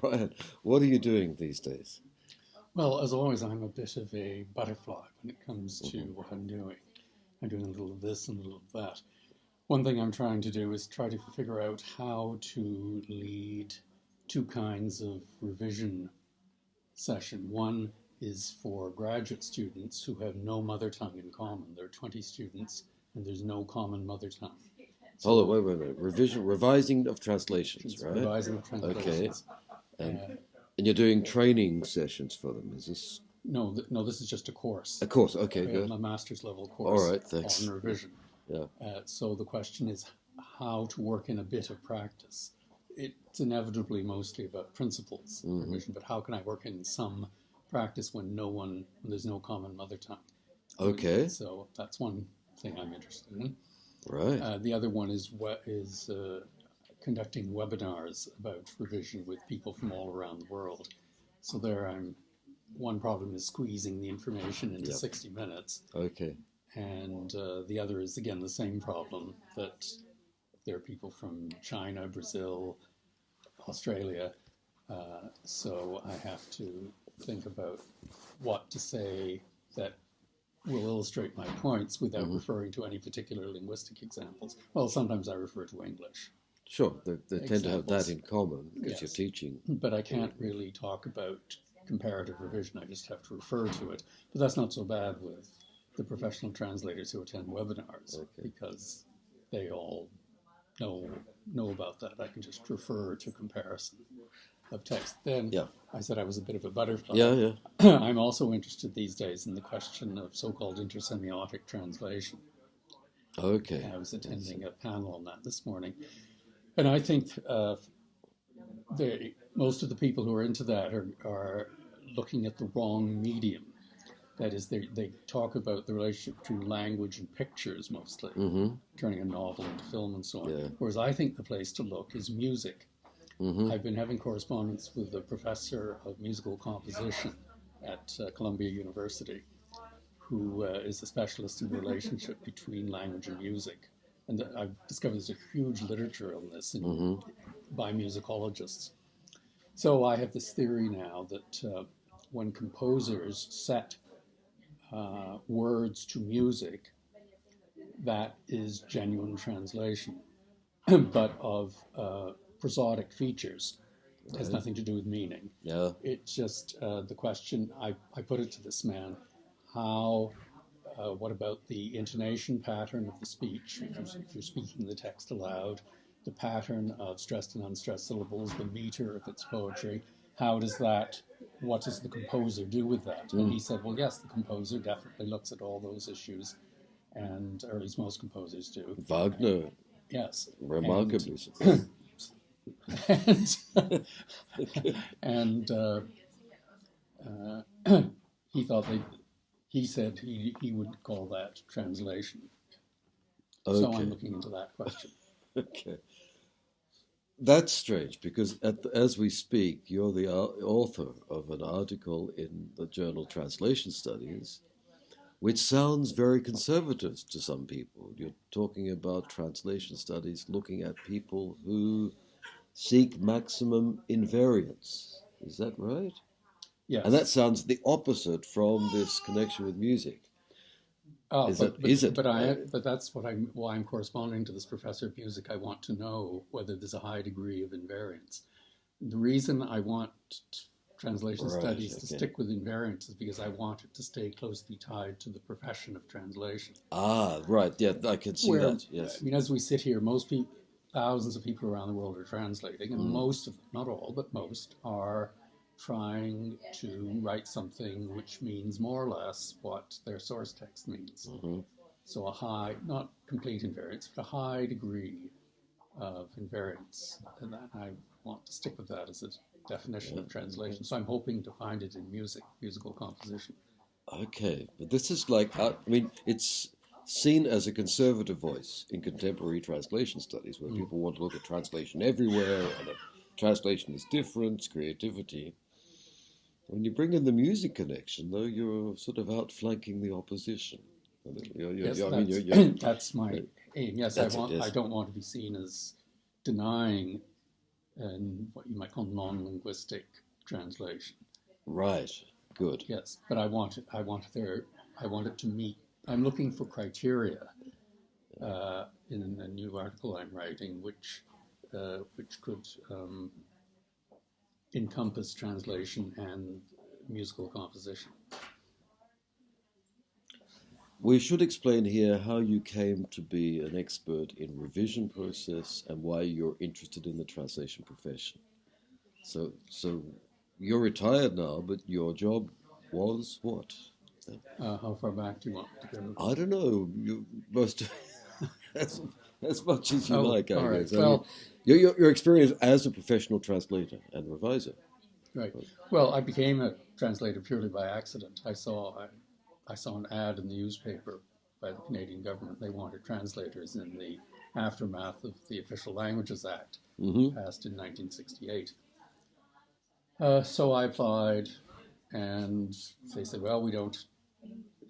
Brian, what are you doing these days? Well, as always, I'm a bit of a butterfly when it comes to mm-hmm. what I'm doing. I'm doing a little of this and a little of that. One thing I'm trying to do is try to figure out how to lead two kinds of revision session. One is for graduate students who have no mother tongue in common. There are 20 students and there's no common mother tongue. So, Hold on, wait, wait, wait. Revision, revising of translations, right? Revising of translations. Okay. And, uh, and you're doing training sessions for them. Is this? No, th- no. This is just a course. A course. Okay, good. A master's level course. All right, thanks. On revision. Yeah. Uh, so the question is how to work in a bit of practice. It's inevitably mostly about principles mm-hmm. revision, but how can I work in some practice when no one, when there's no common mother tongue? Okay. So that's one thing I'm interested in. Right. Uh, the other one is what is uh, conducting webinars about revision with people from all around the world. So there, I'm. One problem is squeezing the information into yep. 60 minutes. Okay. And uh, the other is again the same problem that there are people from China, Brazil, Australia. Uh, so I have to think about what to say that will illustrate my points without mm-hmm. referring to any particular linguistic examples. Well, sometimes I refer to English. Sure, they, they tend to have that in common because yes. you're teaching. But I can't really talk about comparative revision. I just have to refer to it. But that's not so bad with the professional translators who attend webinars okay. because they all know know about that. I can just refer to comparison of text. Then yeah. I said I was a bit of a butterfly. Yeah, yeah. I'm also interested these days in the question of so-called intersemiotic translation. Okay. I was attending a panel on that this morning, and I think uh, they, most of the people who are into that are, are looking at the wrong medium. That is, they, they talk about the relationship between language and pictures mostly, mm-hmm. turning a novel into film and so on. Yeah. Whereas I think the place to look is music. Mm-hmm. I've been having correspondence with a professor of musical composition at uh, Columbia University, who uh, is a specialist in the relationship between language and music. And I've discovered there's a huge literature on this in, mm-hmm. by musicologists. So I have this theory now that uh, when composers set uh, words to music, that is genuine translation, but of uh, prosodic features. It has nothing to do with meaning. Yeah. It's just uh, the question I, I put it to this man how, uh, what about the intonation pattern of the speech? If you're, if you're speaking the text aloud, the pattern of stressed and unstressed syllables, the meter if it's poetry, how does that what does the composer do with that? Mm. And he said, well, yes, the composer definitely looks at all those issues, and or at least most composers do. Wagner, yes, remarkably. And, and, and uh, uh, he thought they, he said he, he would call that translation. Okay. So I'm looking into that question. okay. That's strange because the, as we speak, you're the uh, author of an article in the journal Translation Studies, which sounds very conservative to some people. You're talking about translation studies looking at people who seek maximum invariance. Is that right? Yes. And that sounds the opposite from this connection with music. Oh, is, but, it, but, is it? But I, but that's what I'm. Why I'm corresponding to this professor of music. I want to know whether there's a high degree of invariance. The reason I want translation right, studies okay. to stick with invariance is because I want it to stay closely tied to the profession of translation. Ah, right. Yeah, I can see Where, that. Yes. I mean, as we sit here, most people, thousands of people around the world are translating, and mm. most of them, not all, but most, are trying to write something which means more or less what their source text means. Mm-hmm. So a high, not complete invariance, but a high degree of invariance. And I want to stick with that as a definition yeah. of translation. So I'm hoping to find it in music, musical composition. Okay, but this is like, uh, I mean, it's seen as a conservative voice in contemporary translation studies, where mm. people want to look at translation everywhere and a translation is different, creativity. When you bring in the music connection, though, you're sort of outflanking the opposition. You're, you're, yes, I mean, that's, you're, that's, my aim. Yes, I want. It, yes. I don't want to be seen as denying and what you might call non-linguistic translation. Right. Good. Yes, but I want it. I want there. I want it to meet. I'm looking for criteria uh, in a new article I'm writing, which uh, which could um, encompass translation and musical composition. We should explain here how you came to be an expert in revision process and why you're interested in the translation profession. So, so you're retired now, but your job was what? Uh, how far back do you want to go? I don't know. You most as, as much as you Oh, like. I all right. guess. I mean, Well- your, your your experience as a professional translator and reviser. Right. Well, I became a translator purely by accident. I saw I, I saw an ad in the newspaper by the Canadian government. They wanted translators in the aftermath of the Official Languages Act, hmm passed in 1968. Uh, so I applied, and they said, "Well, we don't."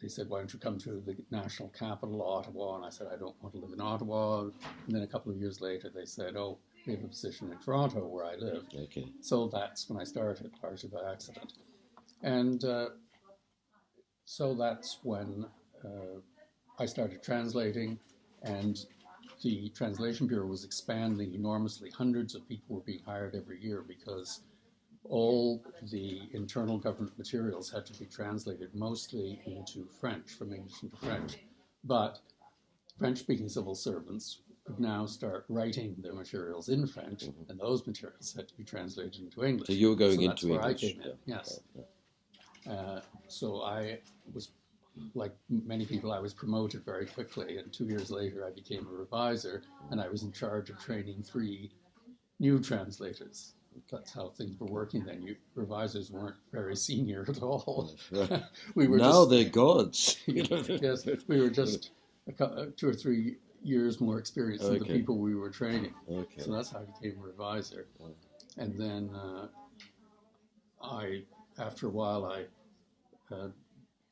They said, "Why don't you come to the national capital, Ottawa?" And I said, "I don't want to live in Ottawa." And then a couple of years later, they said, "Oh, we have a position in Toronto where I live." Okay. So that's when I started, largely by accident. And uh, so that's when uh, I started translating, and the Translation Bureau was expanding enormously. Hundreds of people were being hired every year because all the internal government materials had to be translated mostly into French, from English into French. But French speaking civil servants could now start writing their materials in French, and those materials had to be translated into English. So you were going So that's into where English. I came in, yeah. yes. Yeah. Uh, so I was, like many people, I was promoted very quickly, and two years later I became a reviser, and I was in charge of training three new translators. That's how things were working then. You revisers weren't very senior at all. we were now just, they're gods. yes, we were just a, cou- uh, two or three years more experienced than the people we were training. Okay. So that's how I became a reviser. And then uh, I, after a while, I, uh,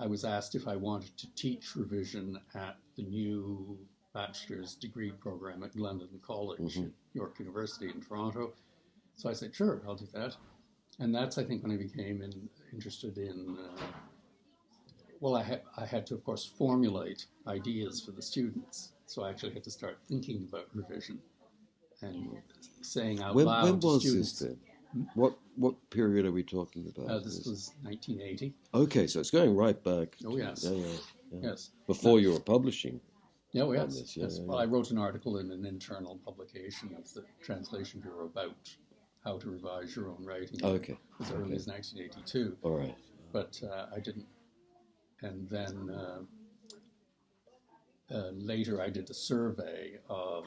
I was asked if I wanted to teach revision at the new bachelor's degree program at Glendon College, Mhm. at York University in Toronto. So I said, sure, I'll do that. And that's, I think, when I became in, interested in. Uh, well, I, ha- I had to, of course, formulate ideas for the students. So I actually had to start thinking about revision and saying out When, loud when to was students. this then? What what period are we talking about? Uh, this was 1980. okay, so it's going right back. Oh, to- yes. Yeah, yeah, yeah. Yes. Before you were publishing. Oh, yes. this, yeah, yes. yeah, Well. I wrote an article in an internal publication of the Translation Bureau about how to revise your own writing Okay. as early okay. as 1982. All right. but uh, I didn't. And then uh, uh, later, I did a survey of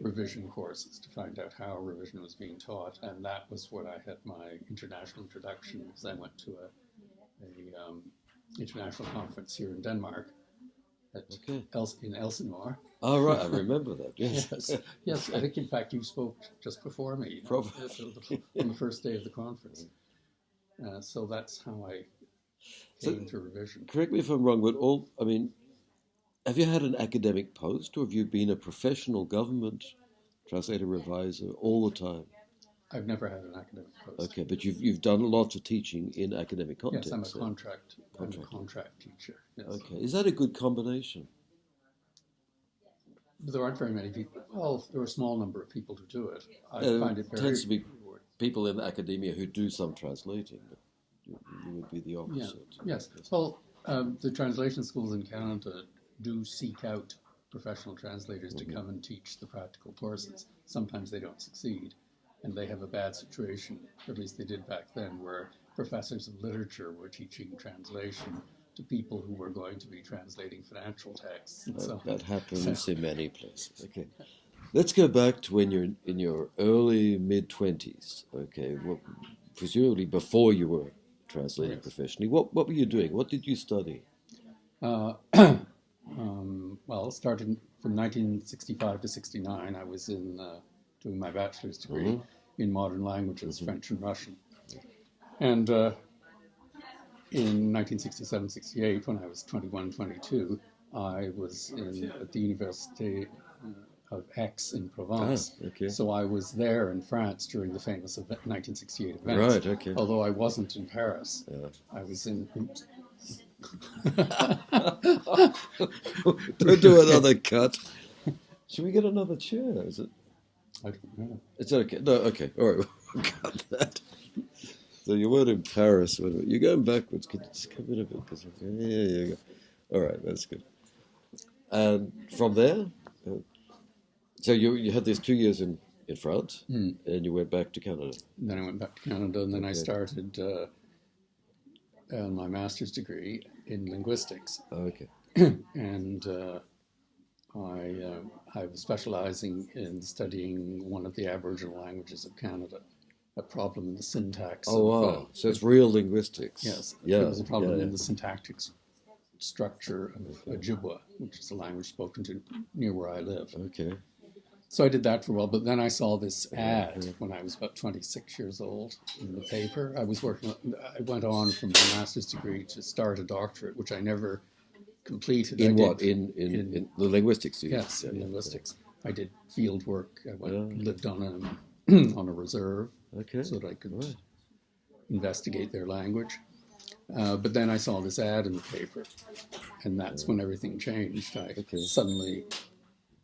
revision courses to find out how revision was being taught, and that was when I had my international introduction. Because I went to a, a um, international conference here in Denmark, at Okay. Els- in Elsinore. All right. I remember that. Yes. Yes, yes. I think in fact you spoke just before me you know, Probably. on the first day of the conference. Uh, so that's how I So- came to revision. Correct me if I'm wrong, but all I mean, have you had an academic post, or have you been a professional government translator reviser all the time? I've never had an academic post. Okay, but you've you've done lots of teaching in academic Yes, context. I'm a so- contract. I'm a Contract. contract teacher. Yes. Okay, is that a good combination? But there aren't very many people. Well, there are a small number of people who do it. I Yeah, find it very. tends to be people in academia who do some translating, but you, you would be the Yeah. opposite. Yes. Well, um, the translation schools in Canada do seek out professional translators Mm-hmm. to come and teach the practical courses. Sometimes they don't succeed, and they have a bad situation. At least they did back then, where professors of literature were teaching translation to people who were going to be translating financial texts. And so That, that happens in many places. Okay, let's go back to when you're in, your early mid twenties. Okay, well, presumably before you were translating Yes. professionally. What what were you doing? What did you study? Uh, um, well, starting from 1965 to 69, I was in uh, doing my bachelor's degree Mhm. in modern languages, French and Russian. And uh, in 1967 68, when I was 21, 22, I was in, at the Université uh, of Aix in Provence. Ah, okay. So I was there in France during the famous event, 1968 event. Right, okay. Although I wasn't in Paris, Yeah. I was in. Don't do another cut. Should we get another chair? Is it? I don't know. It's okay. No, okay. All right. We'll cut that. So you weren't in Paris. when- You're going backwards. Could you just come in a bit? 'Cause- Yeah, yeah, yeah. All right, that's good. And from there, uh, so you you had these two years in in France, Mm. and you went back to Canada. And then I went back to Canada, and then I started uh, uh, my master's degree in linguistics. Oh, okay. and uh, I, uh, I was specializing in studying one of the Aboriginal languages of Canada, a problem in the syntax. Oh of, wow. uh, So it's real linguistics. yes, Yeah. there was a problem yeah, in the syntactic structure of Ojibwa, which is a language spoken to near where I live. Okay. So I did that for a while, but then I saw this ad when I was about 26 years old in the paper. I was working, I went on from my master's degree to start a doctorate, which I never completed. I In did- what? In in, in- in, the linguistics? Yes, yeah, in yeah, linguistics. I did field work. I went, Yeah. lived on a on a reserve. Okay. so that I could Right. investigate their language. Uh, but then I saw this ad in the paper, and that's when everything changed. I Okay. suddenly,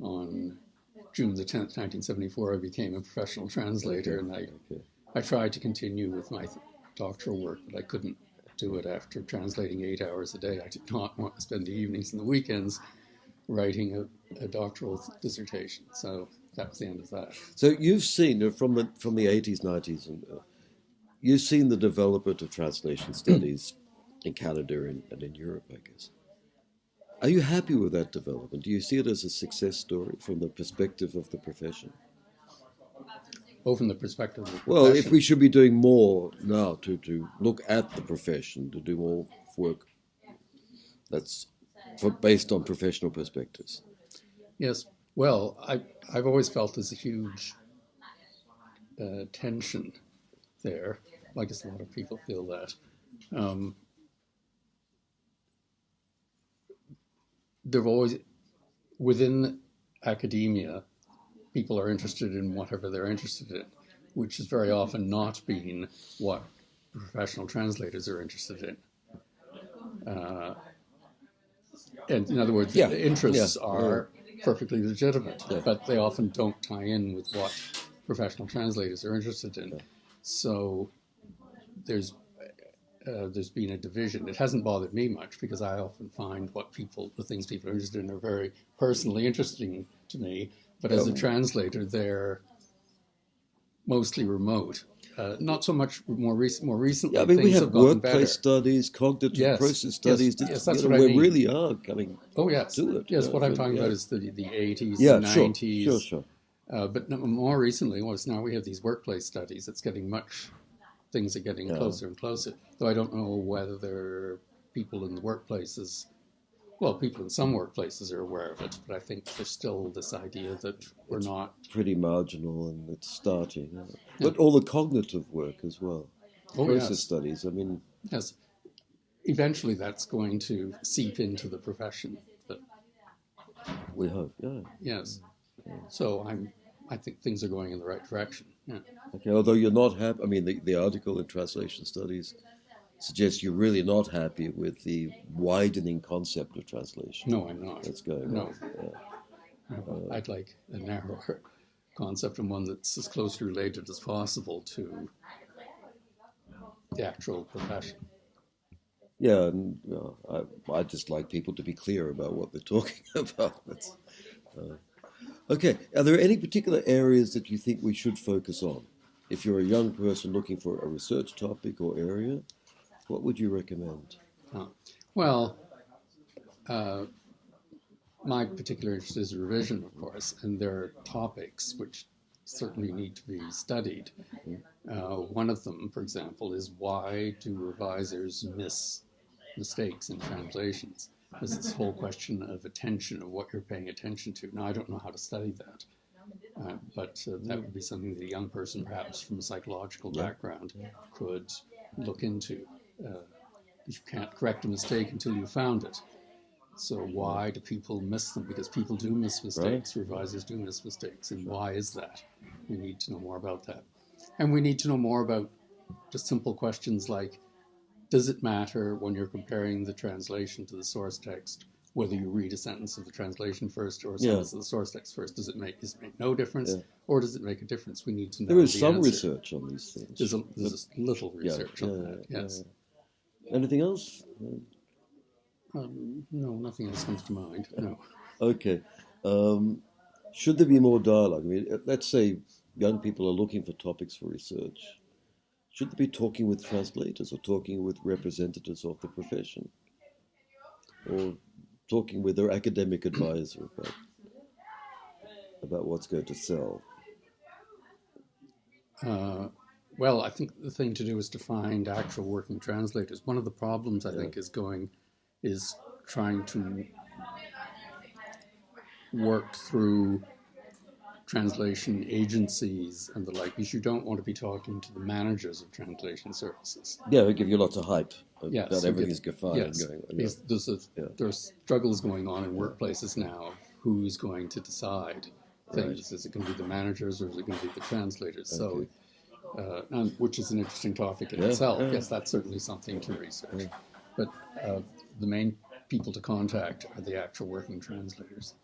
on June the tenth, nineteen seventy-four, I became a professional translator, and I Okay. I tried to continue with my doctoral work, but I couldn't do it after translating eight hours a day. I did not want to spend the evenings and the weekends writing a, a doctoral dissertation. So that was the end of that. So you've seen uh, from the from the eighties, nineties, and uh, you've seen the development of translation studies in Canada and, and in Europe, I guess. Are you happy with that development? Do you see it as a success story from the perspective of the profession? From the perspective of the Well, if we should be doing more now to, to look at the profession, to do more work that's for, based on professional perspectives. Yes. Well, I, I've always felt there's a huge uh, tension there. I guess a lot of people feel that. Um, there've always, within academia, people are interested in whatever they're interested in, which has very often not been what professional translators are interested in. Uh, and in other words, Yeah, the interests yeah, are perfectly legitimate, Yeah. but they often don't tie in with what professional translators are interested in. Yeah. So there's uh, there's been a division. It hasn't bothered me much because I often find what people, the things people are interested in, are very personally interesting to me. But as a translator, they're mostly remote. Uh, not so much more recent. More recently, Yeah, I mean, we things have have workplace studies, cognitive Yes, process studies. that, yes, that's you know, what I we mean. really are coming. Oh yes, do it. yes. Yeah, What I'm talking yeah. about is the the 80s, Yeah, the sure, 90s. sure, sure. Uh, but no, more recently, was now we have these workplace studies. It's getting much. Things are getting Yeah. closer and closer. Though I don't know whether there are people in the workplaces. Well, people in some workplaces are aware of it, but I think there's still this idea that we're not. Pretty marginal, and it's starting. yeah. But all the cognitive work as well, Oh process yes, studies. I mean, yes. Eventually, that's going to seep into the profession. But we hope. Yeah. yes, so I'm. I think things are going in the right direction. Yeah. Okay. Although you're not happy. I mean, the, the article in translation studies suggests you're really not happy with the widening concept of translation No, I'm not. that's going No. on. Yeah. No, I'd like a narrower concept and one that's as closely related as possible to the actual profession. Yeah, and you know, I, I just like people to be clear about what they're talking about. That's, uh, okay, are there any particular areas that you think we should focus on? If you're a young person looking for a research topic or area, what would you recommend? Uh, well, uh, my particular interest is revision, of course, and there are topics which certainly need to be studied. Uh, one of them, for example, is why do revisers miss mistakes in translations? There's this whole question of attention, of what you're paying attention to. Now, I don't know how to study that, uh, but uh, that would be something that a young person, perhaps from a psychological background, could look into. Uh, you can't correct a mistake until you found it. So why do people miss them? Because people do miss mistakes. Right. Revisers do miss mistakes, and why is that? We need to know more about that, and we need to know more about just simple questions like: Does it matter when you're comparing the translation to the source text whether you read a sentence of the translation first or a sentence yeah. of the source text first. Does it make does it make no difference, yeah. or does it make a difference? We need to know. There is the some answer. research on these things. There's a, there's a little research yeah, on that. Yes. Anything else? Um, no, nothing else comes to mind. No. Okay. Um, should there be more dialogue? I mean, let's say young people are looking for topics for research. Should they be talking with translators or talking with representatives of the profession? Or talking with their academic advisor about about what's going to sell? Uh, well, I think the thing to do is to find actual working translators. One of the problems I yeah. think is going is trying to work through translation agencies and the like, because you don't want to be talking to the managers of translation services. Yeah, they give you lots of hype yes, that everything's get, fine yes, going on. Yeah. There's, a, yeah. there's struggles going on in workplaces now who's going to decide things. Right. Is it going to be the managers or is it going to be the translators? Okay. So, uh, and, which is an interesting topic in yeah, itself. Yes, that's certainly something to research. But uh, the main people to contact are the actual working translators.